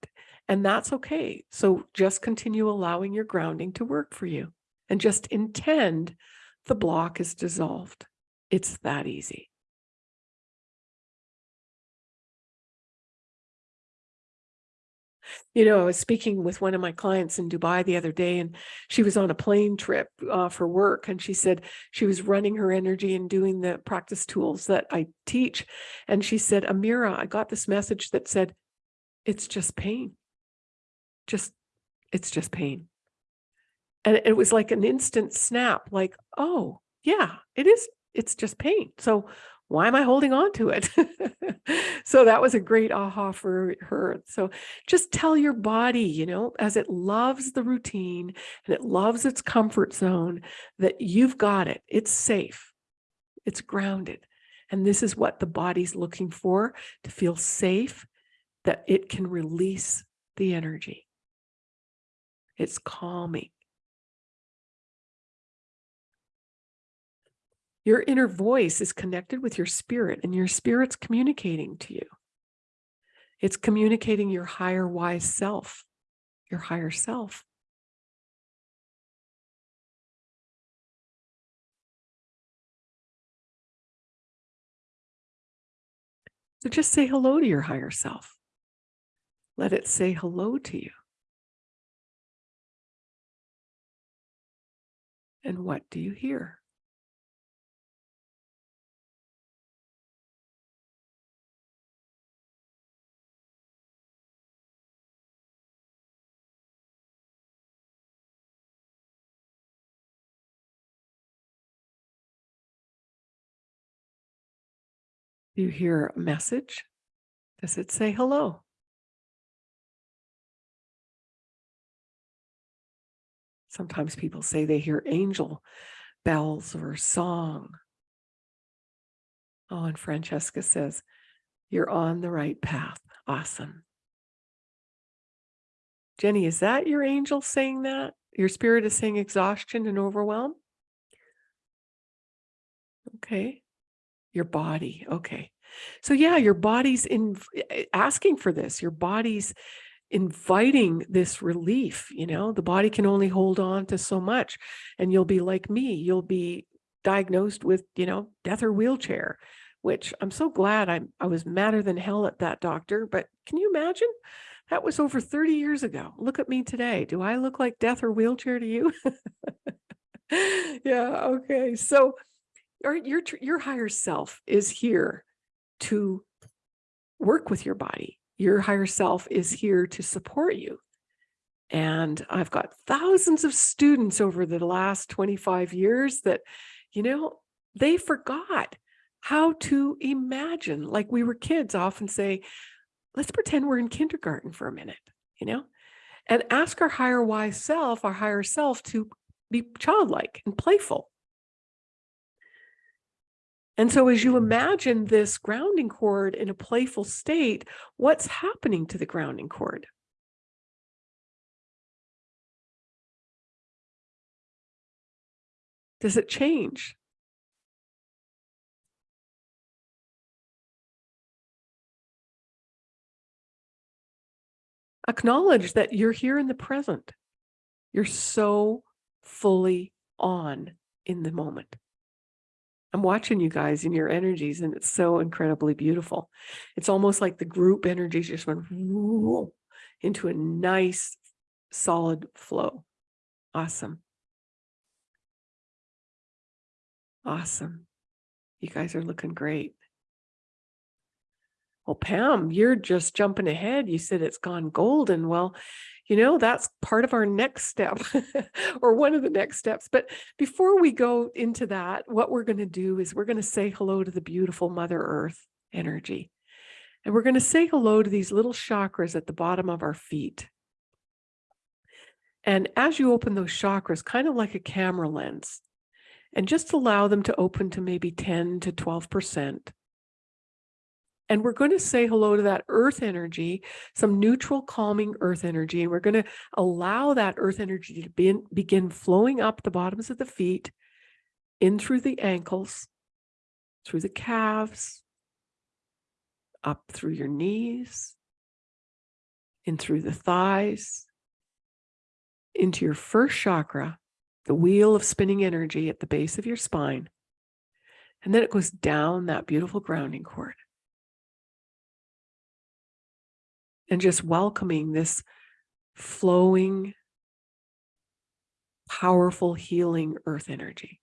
And that's okay. So just continue allowing your grounding to work for you and just intend the block is dissolved. It's that easy. You know, I was speaking with one of my clients in Dubai the other day, and she was on a plane trip uh, for work. And she said she was running her energy and doing the practice tools that I teach. And she said, Amira, I got this message that said, it's just pain. Just, it's just pain. And it was like an instant snap, like, oh, yeah, it is. It's just pain. So why am I holding on to it? so that was a great aha for her. So just tell your body, you know, as it loves the routine and it loves its comfort zone, that you've got it. It's safe. It's grounded. And this is what the body's looking for to feel safe, that it can release the energy. It's calming. Your inner voice is connected with your spirit and your spirit's communicating to you. It's communicating your higher wise self, your higher self. So just say hello to your higher self. Let it say hello to you. And what do you hear? You hear a message? Does it say hello? Sometimes people say they hear angel bells or song. Oh, and Francesca says, you're on the right path. Awesome. Jenny, is that your angel saying that? Your spirit is saying exhaustion and overwhelm? Okay your body. Okay. So yeah, your body's in eh, asking for this. Your body's inviting this relief, you know, the body can only hold on to so much and you'll be like me, you'll be diagnosed with, you know, death or wheelchair, which I'm so glad I I was madder than hell at that doctor, but can you imagine? That was over 30 years ago. Look at me today. Do I look like death or wheelchair to you? yeah, okay. So or your your higher self is here to work with your body. Your higher self is here to support you. And I've got thousands of students over the last 25 years that, you know, they forgot how to imagine. Like we were kids, often say, let's pretend we're in kindergarten for a minute, you know, and ask our higher wise self, our higher self to be childlike and playful. And so as you imagine this grounding cord in a playful state, what's happening to the grounding cord? Does it change? Acknowledge that you're here in the present. You're so fully on in the moment. I'm watching you guys and your energies, and it's so incredibly beautiful. It's almost like the group energies just went into a nice, solid flow. Awesome. Awesome. You guys are looking great. Well, Pam, you're just jumping ahead. You said it's gone golden. Well, you know, that's part of our next step or one of the next steps. But before we go into that, what we're going to do is we're going to say hello to the beautiful Mother Earth energy. And we're going to say hello to these little chakras at the bottom of our feet. And as you open those chakras, kind of like a camera lens, and just allow them to open to maybe 10 to 12%. And we're going to say hello to that earth energy, some neutral, calming earth energy. And we're going to allow that earth energy to be, begin flowing up the bottoms of the feet, in through the ankles, through the calves, up through your knees, in through the thighs, into your first chakra, the wheel of spinning energy at the base of your spine. And then it goes down that beautiful grounding cord. And just welcoming this flowing, powerful, healing earth energy.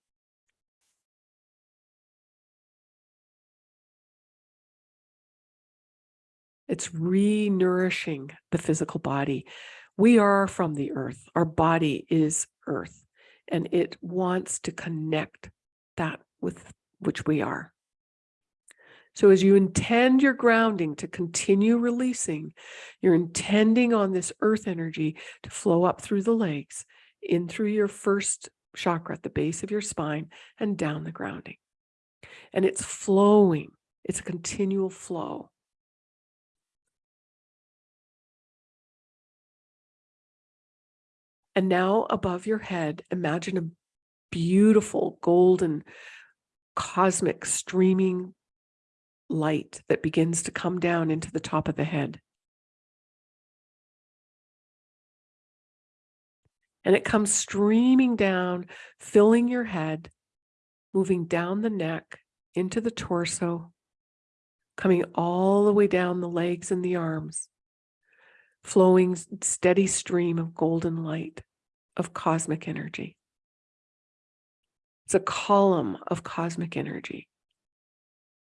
It's re-nourishing the physical body. We are from the earth. Our body is earth and it wants to connect that with which we are. So as you intend your grounding to continue releasing, you're intending on this earth energy to flow up through the legs, in through your first chakra at the base of your spine and down the grounding. And it's flowing. It's a continual flow. And now above your head, imagine a beautiful golden cosmic streaming light that begins to come down into the top of the head. And it comes streaming down, filling your head, moving down the neck into the torso, coming all the way down the legs and the arms flowing steady stream of golden light, of cosmic energy. It's a column of cosmic energy,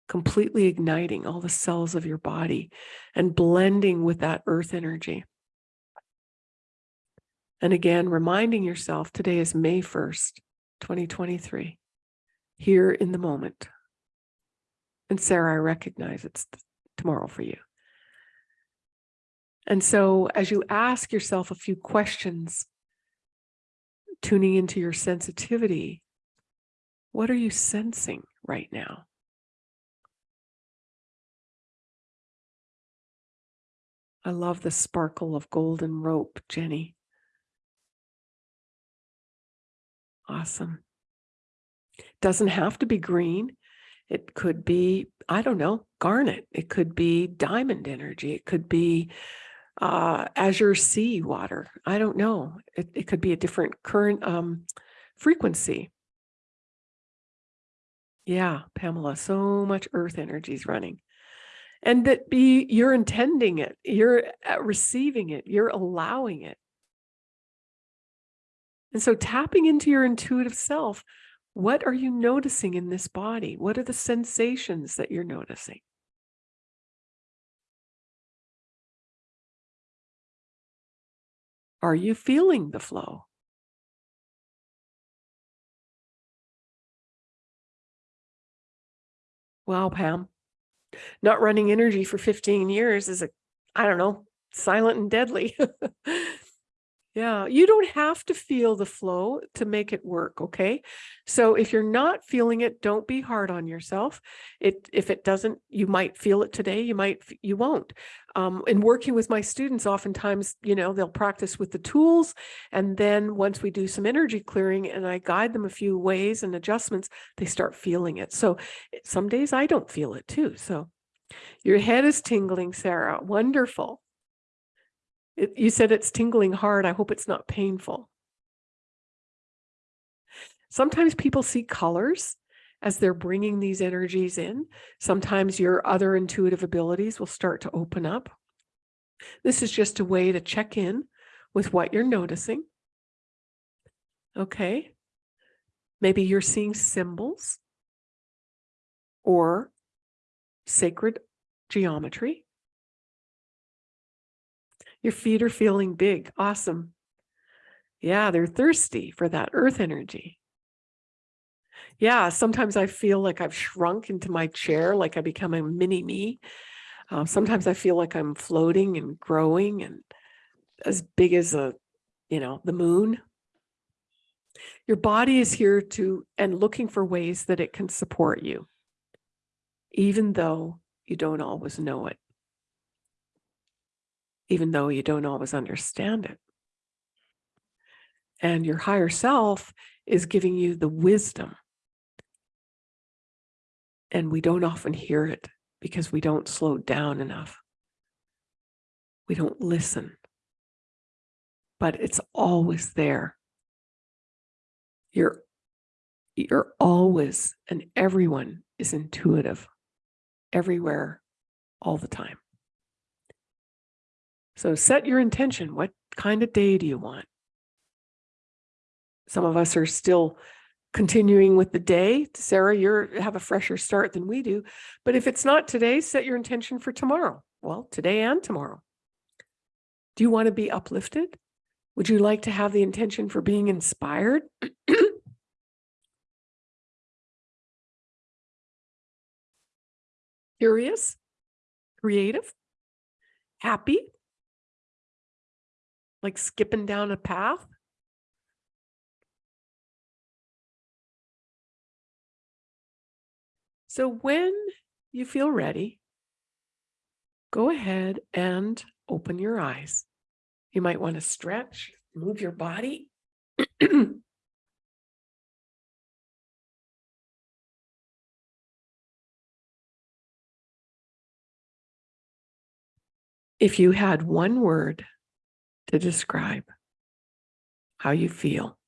completely igniting all the cells of your body and blending with that earth energy. And again, reminding yourself today is May 1st, 2023, here in the moment. And Sarah, I recognize it's tomorrow for you. And so as you ask yourself a few questions, tuning into your sensitivity, what are you sensing right now? I love the sparkle of golden rope, Jenny. Awesome. Doesn't have to be green. It could be, I don't know, garnet. It could be diamond energy. It could be uh, azure sea water. I don't know. It, it could be a different current um, frequency. Yeah, Pamela, so much earth energy is running. And that be, you're intending it, you're uh, receiving it, you're allowing it. And so tapping into your intuitive self, what are you noticing in this body? What are the sensations that you're noticing? Are you feeling the flow? Wow, Pam. Not running energy for 15 years is a, I don't know, silent and deadly. Yeah, you don't have to feel the flow to make it work, okay? So if you're not feeling it, don't be hard on yourself. It if it doesn't, you might feel it today, you might you won't. Um, in working with my students, oftentimes, you know, they'll practice with the tools, and then once we do some energy clearing and I guide them a few ways and adjustments, they start feeling it. So some days I don't feel it too. So your head is tingling, Sarah. Wonderful. It, you said it's tingling hard. I hope it's not painful. Sometimes people see colors as they're bringing these energies in. Sometimes your other intuitive abilities will start to open up. This is just a way to check in with what you're noticing. Okay. Maybe you're seeing symbols or sacred geometry. Your feet are feeling big. Awesome. Yeah, they're thirsty for that earth energy. Yeah, sometimes I feel like I've shrunk into my chair, like I become a mini me. Uh, sometimes I feel like I'm floating and growing and as big as a, you know, the moon. Your body is here to and looking for ways that it can support you, even though you don't always know it even though you don't always understand it. And your higher self is giving you the wisdom. And we don't often hear it because we don't slow down enough. We don't listen. But it's always there. You're you're always and everyone is intuitive everywhere all the time. So set your intention. What kind of day do you want? Some of us are still continuing with the day. Sarah, you have a fresher start than we do. But if it's not today, set your intention for tomorrow. Well, today and tomorrow. Do you want to be uplifted? Would you like to have the intention for being inspired? Curious? Creative? Happy? Like skipping down a path. So when you feel ready, go ahead and open your eyes. You might want to stretch, move your body. if you had one word to describe how you feel,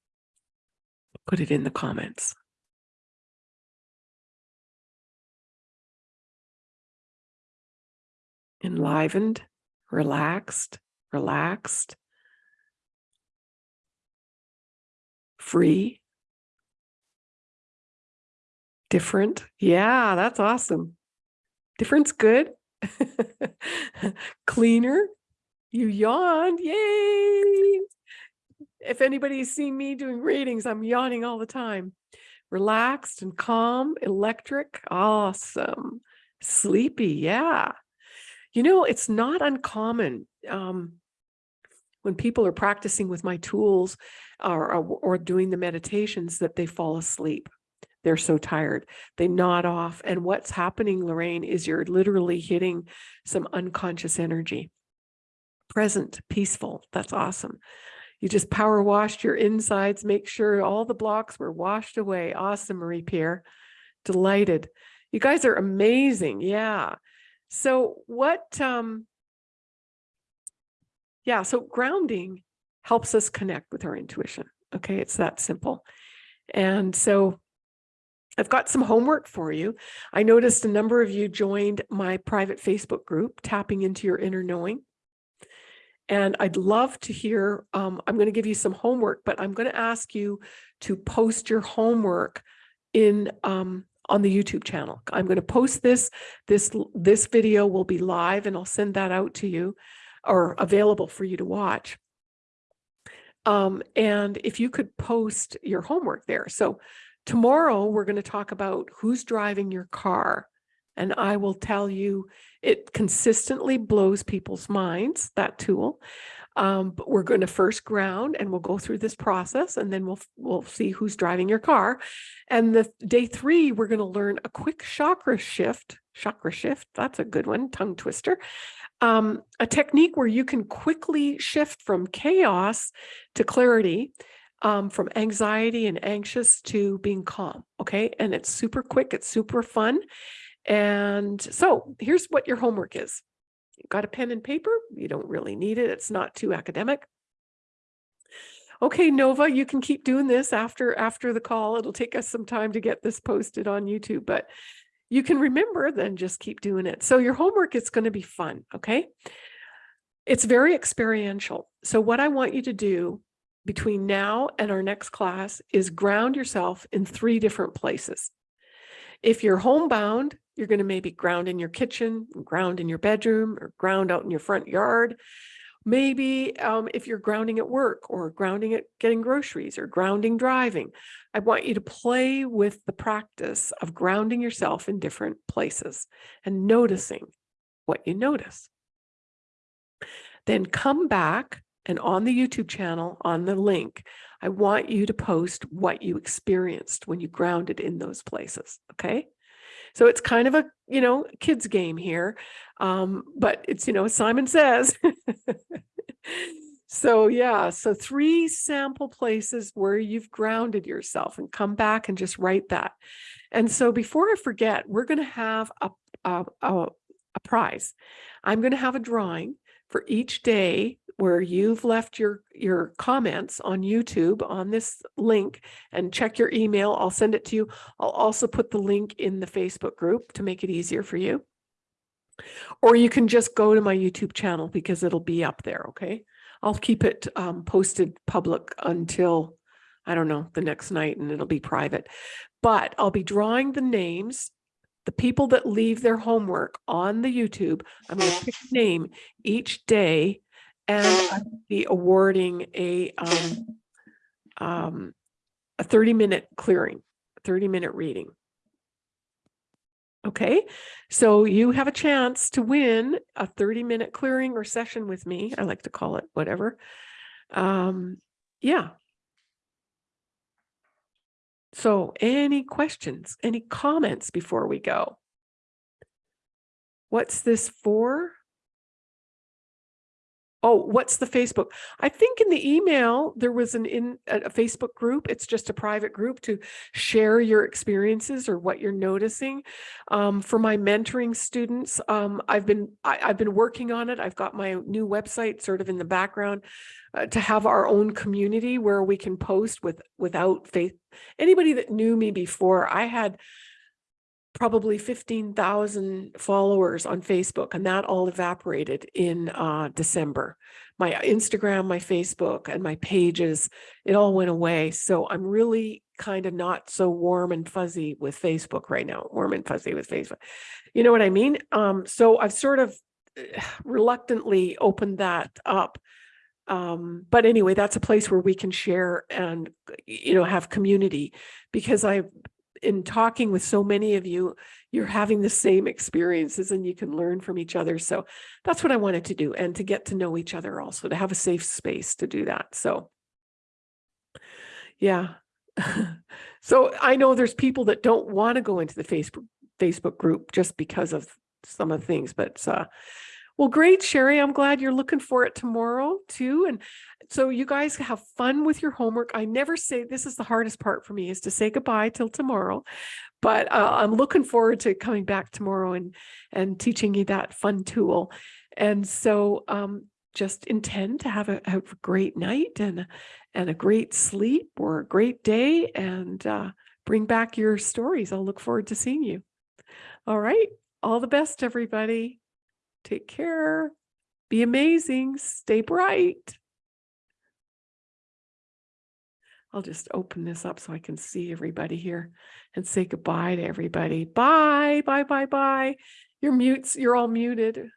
put it in the comments. Enlivened, relaxed, relaxed, free, different. Yeah, that's awesome. Different's good. Cleaner, you yawned. Yay. If anybody's seen me doing readings, I'm yawning all the time. Relaxed and calm, electric. Awesome. Sleepy. Yeah. You know, it's not uncommon um, when people are practicing with my tools or, or, or doing the meditations that they fall asleep. They're so tired. They nod off. And what's happening, Lorraine, is you're literally hitting some unconscious energy present, peaceful. That's awesome. You just power washed your insides, make sure all the blocks were washed away. Awesome, Marie Pierre. Delighted. You guys are amazing. Yeah. So what um yeah, so grounding helps us connect with our intuition. Okay, it's that simple. And so I've got some homework for you. I noticed a number of you joined my private Facebook group, Tapping into Your Inner Knowing. And I'd love to hear, um, I'm going to give you some homework, but I'm going to ask you to post your homework in um, on the YouTube channel. I'm going to post this. This this video will be live and I'll send that out to you or available for you to watch. Um, and if you could post your homework there. So tomorrow we're going to talk about who's driving your car. And I will tell you, it consistently blows people's minds, that tool. Um, but we're going to first ground and we'll go through this process and then we'll we'll see who's driving your car. And the day three, we're going to learn a quick chakra shift. Chakra shift, that's a good one, tongue twister. Um, a technique where you can quickly shift from chaos to clarity, um, from anxiety and anxious to being calm. Okay. And it's super quick, it's super fun. And so here's what your homework is. You've got a pen and paper. You don't really need it. It's not too academic. Okay, Nova, you can keep doing this after after the call. It'll take us some time to get this posted on YouTube, but you can remember, then just keep doing it. So your homework is going to be fun, okay? It's very experiential. So what I want you to do between now and our next class is ground yourself in three different places. If you're homebound, you're going to maybe ground in your kitchen, ground in your bedroom, or ground out in your front yard. Maybe um, if you're grounding at work or grounding at getting groceries or grounding driving, I want you to play with the practice of grounding yourself in different places and noticing what you notice. Then come back and on the YouTube channel, on the link, I want you to post what you experienced when you grounded in those places, okay? So it's kind of a, you know, kids game here. Um, but it's, you know, Simon says. so yeah, so three sample places where you've grounded yourself and come back and just write that. And so before I forget, we're going to have a, a, a, a prize. I'm going to have a drawing for each day where you've left your your comments on YouTube on this link and check your email. I'll send it to you. I'll also put the link in the Facebook group to make it easier for you. Or you can just go to my YouTube channel because it'll be up there, okay? I'll keep it um, posted public until, I don't know, the next night and it'll be private. But I'll be drawing the names the people that leave their homework on the YouTube, I'm going to pick a name each day and I'll be awarding a um, um, a 30 minute clearing, 30 minute reading. Okay, so you have a chance to win a 30 minute clearing or session with me. I like to call it whatever. Um, yeah. So any questions, any comments before we go? What's this for? Oh, what's the Facebook? I think in the email, there was an in a Facebook group. It's just a private group to share your experiences or what you're noticing. Um, for my mentoring students, um, I've been I, have been working on it. I've got my new website sort of in the background uh, to have our own community where we can post with without faith. Anybody that knew me before, I had probably 15,000 followers on Facebook and that all evaporated in uh, December. My Instagram, my Facebook and my pages, it all went away. So I'm really kind of not so warm and fuzzy with Facebook right now, warm and fuzzy with Facebook. You know what I mean? Um, so I've sort of reluctantly opened that up. Um, but anyway, that's a place where we can share and, you know, have community because I've in talking with so many of you, you're having the same experiences and you can learn from each other. So that's what I wanted to do and to get to know each other also, to have a safe space to do that. So yeah. so I know there's people that don't want to go into the Facebook Facebook group just because of some of the things, but uh, well, great, Sherry. I'm glad you're looking for it tomorrow too. And so you guys have fun with your homework. I never say this is the hardest part for me is to say goodbye till tomorrow, but uh, I'm looking forward to coming back tomorrow and and teaching you that fun tool. And so um, just intend to have a, have a great night and and a great sleep or a great day and uh, bring back your stories. I'll look forward to seeing you. All right. All the best, everybody. Take care. Be amazing. Stay bright. I'll just open this up so I can see everybody here and say goodbye to everybody. Bye, bye, bye, bye. You're mutes. You're all muted.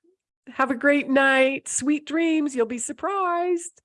Have a great night. Sweet dreams. You'll be surprised.